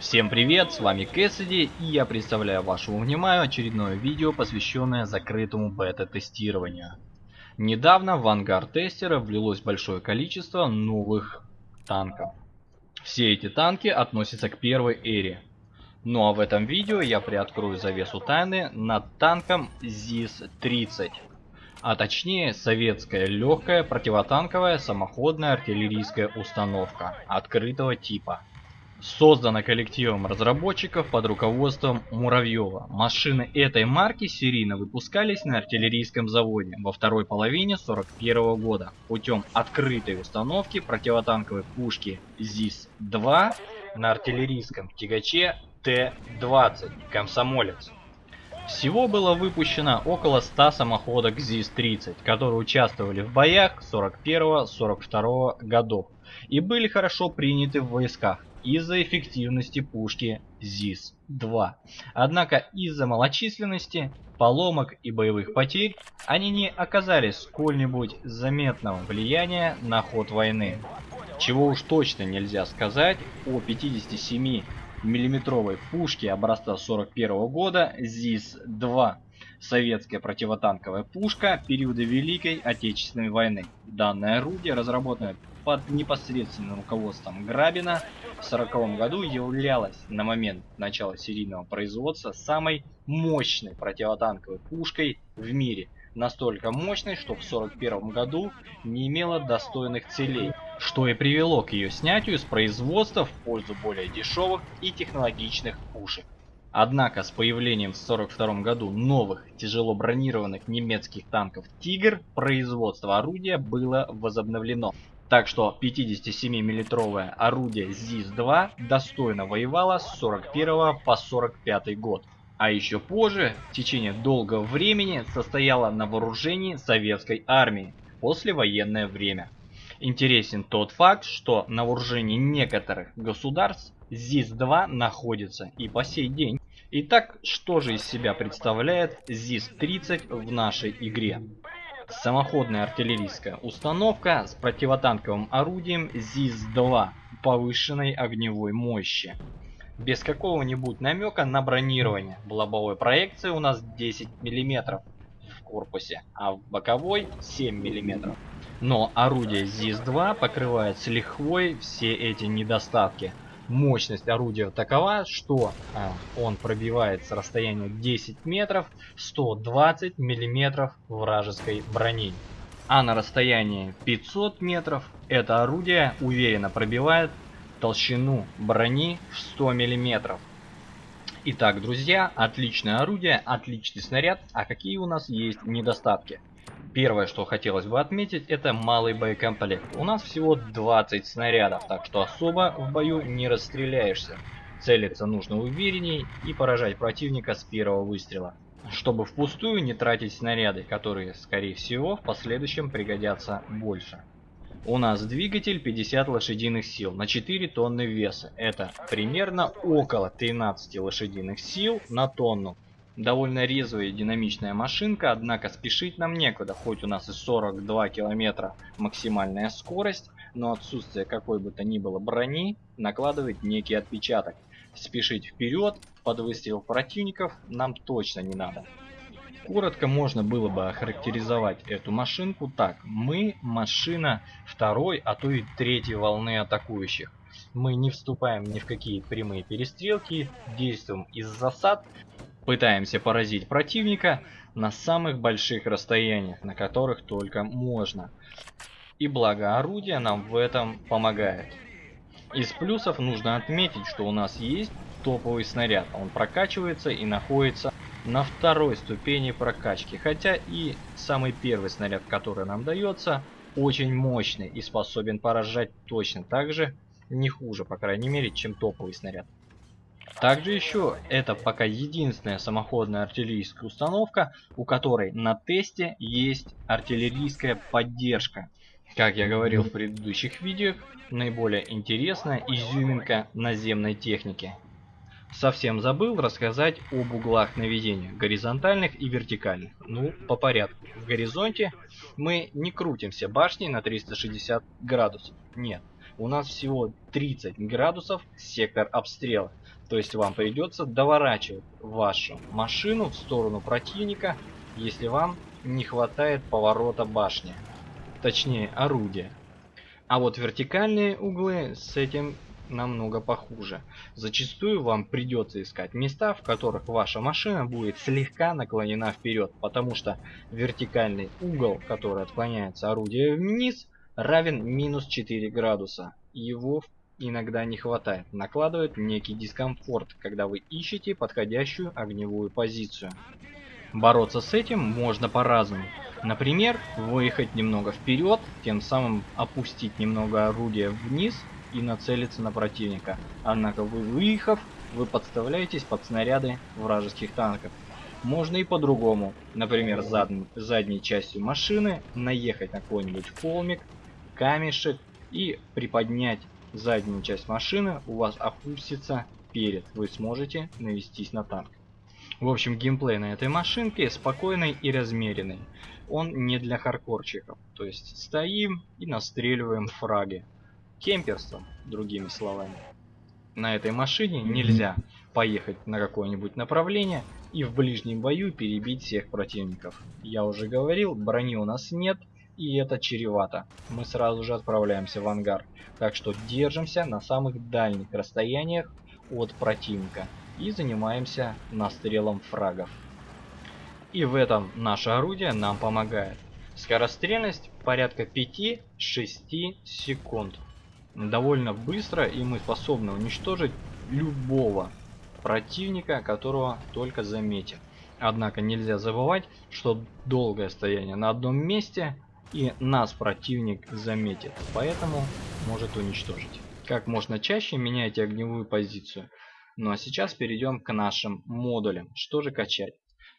Всем привет, с вами Кэссиди и я представляю вашему вниманию очередное видео, посвященное закрытому бета-тестированию. Недавно в ангар тестера влилось большое количество новых танков. Все эти танки относятся к первой эре. Ну а в этом видео я приоткрою завесу тайны над танком ЗИС-30 а точнее советская легкая противотанковая самоходная артиллерийская установка открытого типа. Создана коллективом разработчиков под руководством Муравьева. Машины этой марки серийно выпускались на артиллерийском заводе во второй половине 41 года путем открытой установки противотанковой пушки ЗИС-2 на артиллерийском тягаче Т-20 «Комсомолец». Всего было выпущено около 100 самоходок ЗИС-30, которые участвовали в боях 41-42 годов и были хорошо приняты в войсках из-за эффективности пушки ЗИС-2. Однако из-за малочисленности, поломок и боевых потерь они не оказали сколь-нибудь заметного влияния на ход войны. Чего уж точно нельзя сказать о 57 миллиметровой пушки образца 41 года ЗИС-2. Советская противотанковая пушка периода Великой Отечественной войны. Данное орудие, разработанное под непосредственным руководством Грабина, в 1940 году являлось на момент начала серийного производства самой мощной противотанковой пушкой в мире. Настолько мощной, что в 1941 году не имела достойных целей что и привело к ее снятию с производства в пользу более дешевых и технологичных пушек. Однако с появлением в 1942 году новых тяжело бронированных немецких танков «Тигр» производство орудия было возобновлено. Так что 57 миллитровое орудие ЗИС-2 достойно воевало с 41 по 45 год. А еще позже, в течение долгого времени, состояло на вооружении советской армии послевоенное время. Интересен тот факт, что на вооружении некоторых государств ЗИС-2 находится и по сей день. Итак, что же из себя представляет ЗИС-30 в нашей игре? Самоходная артиллерийская установка с противотанковым орудием ЗИС-2 повышенной огневой мощи. Без какого-нибудь намека на бронирование. В лобовой проекции у нас 10 мм в корпусе, а в боковой 7 мм. Но орудие ЗИС-2 покрывает с лихвой все эти недостатки. Мощность орудия такова, что а, он пробивает с расстояния 10 метров 120 миллиметров вражеской брони. А на расстоянии 500 метров это орудие уверенно пробивает толщину брони в 100 миллиметров. Итак, друзья, отличное орудие, отличный снаряд. А какие у нас есть недостатки? Первое, что хотелось бы отметить, это малый боекомплект. У нас всего 20 снарядов, так что особо в бою не расстреляешься. Целиться нужно уверенней и поражать противника с первого выстрела. Чтобы впустую не тратить снаряды, которые, скорее всего, в последующем пригодятся больше. У нас двигатель 50 лошадиных сил на 4 тонны веса. Это примерно около 13 лошадиных сил на тонну. Довольно резвая и динамичная машинка, однако спешить нам некуда, хоть у нас и 42 километра максимальная скорость, но отсутствие какой бы то ни было брони накладывает некий отпечаток. Спешить вперед под выстрел противников нам точно не надо. Коротко можно было бы охарактеризовать эту машинку так. Мы машина второй, а то и третьей волны атакующих. Мы не вступаем ни в какие прямые перестрелки, действуем из засад, Пытаемся поразить противника на самых больших расстояниях, на которых только можно. И благо орудие нам в этом помогает. Из плюсов нужно отметить, что у нас есть топовый снаряд. Он прокачивается и находится на второй ступени прокачки. Хотя и самый первый снаряд, который нам дается, очень мощный и способен поражать точно так же, не хуже, по крайней мере, чем топовый снаряд. Также еще это пока единственная самоходная артиллерийская установка, у которой на тесте есть артиллерийская поддержка. Как я говорил в предыдущих видео, наиболее интересная изюминка наземной техники. Совсем забыл рассказать об углах наведения, горизонтальных и вертикальных. Ну, по порядку. В горизонте мы не крутимся башней на 360 градусов. Нет, у нас всего 30 градусов сектор обстрела. То есть вам придется доворачивать вашу машину в сторону противника, если вам не хватает поворота башни. Точнее, орудия. А вот вертикальные углы с этим намного похуже. Зачастую вам придется искать места, в которых ваша машина будет слегка наклонена вперед, потому что вертикальный угол, который отклоняется орудие вниз, равен минус 4 градуса. Его иногда не хватает, накладывает некий дискомфорт, когда вы ищете подходящую огневую позицию. Бороться с этим можно по-разному. Например, выехать немного вперед, тем самым опустить немного орудия вниз и нацелиться на противника. Однако вы выехав, вы подставляетесь под снаряды вражеских танков. Можно и по-другому. Например, зад... задней частью машины наехать на какой-нибудь холмик, камешек и приподнять заднюю часть машины, у вас опустится перед. Вы сможете навестись на танк. В общем, геймплей на этой машинке спокойный и размеренный. Он не для хардкорчиков. То есть стоим и настреливаем фраги кемперство, другими словами. На этой машине нельзя поехать на какое-нибудь направление и в ближнем бою перебить всех противников. Я уже говорил, брони у нас нет, и это чревато. Мы сразу же отправляемся в ангар. Так что держимся на самых дальних расстояниях от противника и занимаемся настрелом фрагов. И в этом наше орудие нам помогает. Скорострельность порядка 5-6 секунд довольно быстро, и мы способны уничтожить любого противника, которого только заметим. Однако нельзя забывать, что долгое стояние на одном месте и нас противник заметит, поэтому может уничтожить. Как можно чаще меняйте огневую позицию. Ну а сейчас перейдем к нашим модулям. Что же качать?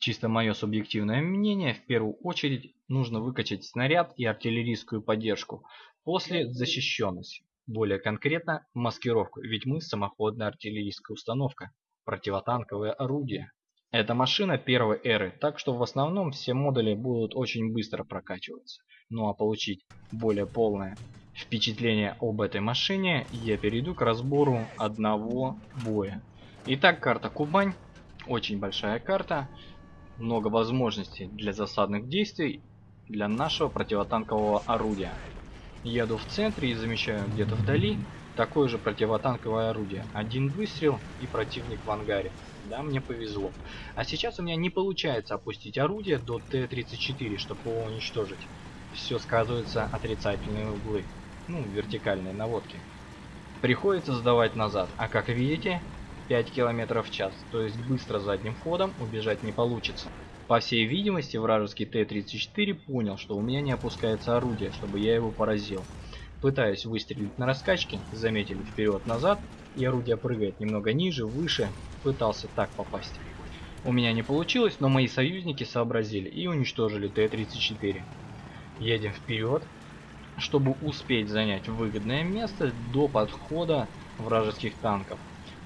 Чисто мое субъективное мнение, в первую очередь нужно выкачать снаряд и артиллерийскую поддержку, после защищенность. Более конкретно, маскировку, ведь мы самоходная артиллерийская установка, противотанковое орудие. Это машина первой эры, так что в основном все модули будут очень быстро прокачиваться. Ну а получить более полное впечатление об этой машине, я перейду к разбору одного боя. Итак, карта Кубань, очень большая карта, много возможностей для засадных действий для нашего противотанкового орудия. Еду в центре и замечаю где-то вдали такое же противотанковое орудие. Один выстрел и противник в ангаре. Да, мне повезло. А сейчас у меня не получается опустить орудие до Т-34, чтобы его уничтожить. Все сказывается отрицательные углы. Ну, вертикальные наводки. Приходится сдавать назад. А как видите, 5 км в час. То есть быстро задним ходом убежать не получится. По всей видимости, вражеский Т-34 понял, что у меня не опускается орудие, чтобы я его поразил. Пытаюсь выстрелить на раскачке, заметили вперед-назад, и орудие прыгает немного ниже, выше, пытался так попасть. У меня не получилось, но мои союзники сообразили и уничтожили Т-34. Едем вперед, чтобы успеть занять выгодное место до подхода вражеских танков.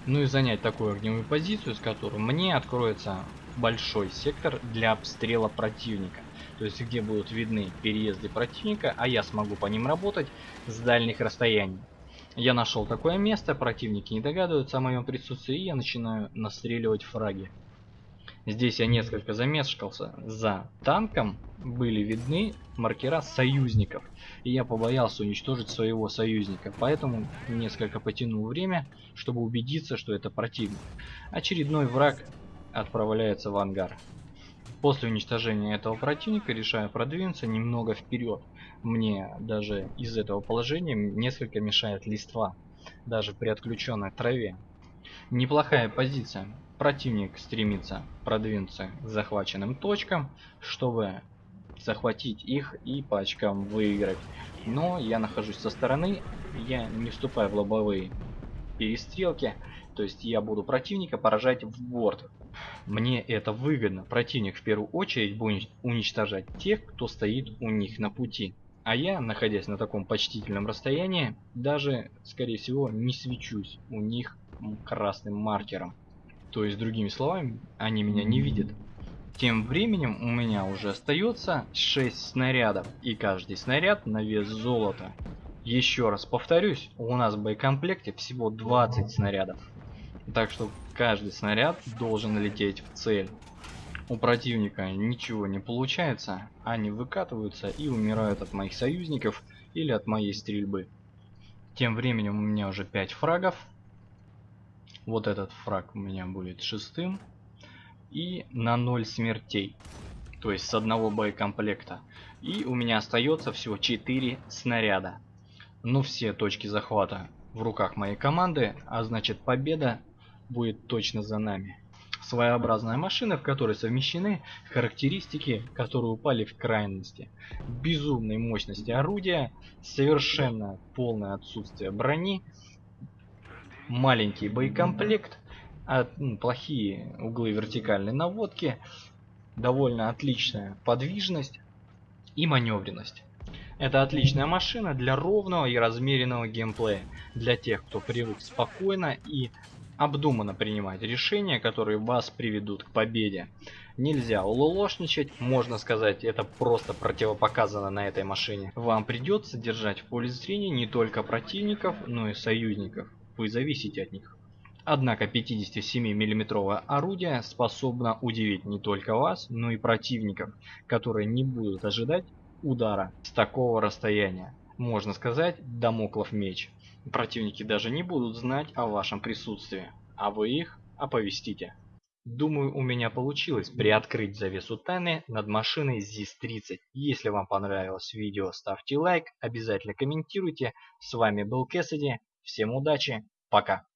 Ну и занять такую огневую позицию, с которой мне откроется большой сектор для обстрела противника. То есть где будут видны переезды противника, а я смогу по ним работать с дальних расстояний. Я нашел такое место, противники не догадываются о моем присутствии, и я начинаю настреливать фраги. Здесь я несколько замешкался. За танком были видны маркера союзников. И я побоялся уничтожить своего союзника. Поэтому несколько потянул время, чтобы убедиться, что это противник. Очередной враг отправляется в ангар. После уничтожения этого противника решаю продвинуться немного вперед. Мне даже из этого положения несколько мешает листва, даже при отключенной траве. Неплохая позиция. Противник стремится продвинуться к захваченным точкам, чтобы захватить их и по очкам выиграть. Но я нахожусь со стороны, я не вступаю в лобовые перестрелки, то есть я буду противника поражать в борт. Мне это выгодно. Противник в первую очередь будет уничтожать тех, кто стоит у них на пути. А я, находясь на таком почтительном расстоянии, даже, скорее всего, не свечусь у них красным маркером. То есть, другими словами, они меня не видят. Тем временем у меня уже остается 6 снарядов, и каждый снаряд на вес золота. Еще раз повторюсь, у нас в боекомплекте всего 20 снарядов. Так что каждый снаряд должен лететь в цель. У противника ничего не получается, они выкатываются и умирают от моих союзников или от моей стрельбы. Тем временем у меня уже 5 фрагов. Вот этот фраг у меня будет шестым. И на 0 смертей. То есть с одного боекомплекта. И у меня остается всего 4 снаряда. Но все точки захвата в руках моей команды, а значит победа будет точно за нами. Своеобразная машина, в которой совмещены характеристики, которые упали в крайности. Безумной мощности орудия, совершенно полное отсутствие брони, маленький боекомплект, ну, плохие углы вертикальной наводки, довольно отличная подвижность и маневренность. Это отличная машина для ровного и размеренного геймплея, для тех, кто привык спокойно и обдуманно принимать решения, которые вас приведут к победе. Нельзя улолошничать, можно сказать, это просто противопоказано на этой машине. Вам придется держать в поле зрения не только противников, но и союзников. Вы зависите от них. Однако 57 миллиметровое орудие способно удивить не только вас, но и противников, которые не будут ожидать удара с такого расстояния. Можно сказать, домоклов меч. Противники даже не будут знать о вашем присутствии, а вы их оповестите. Думаю, у меня получилось приоткрыть завесу тайны над машиной ZIS-30. Если вам понравилось видео, ставьте лайк, обязательно комментируйте. С вами был Кэссиди, всем удачи, пока.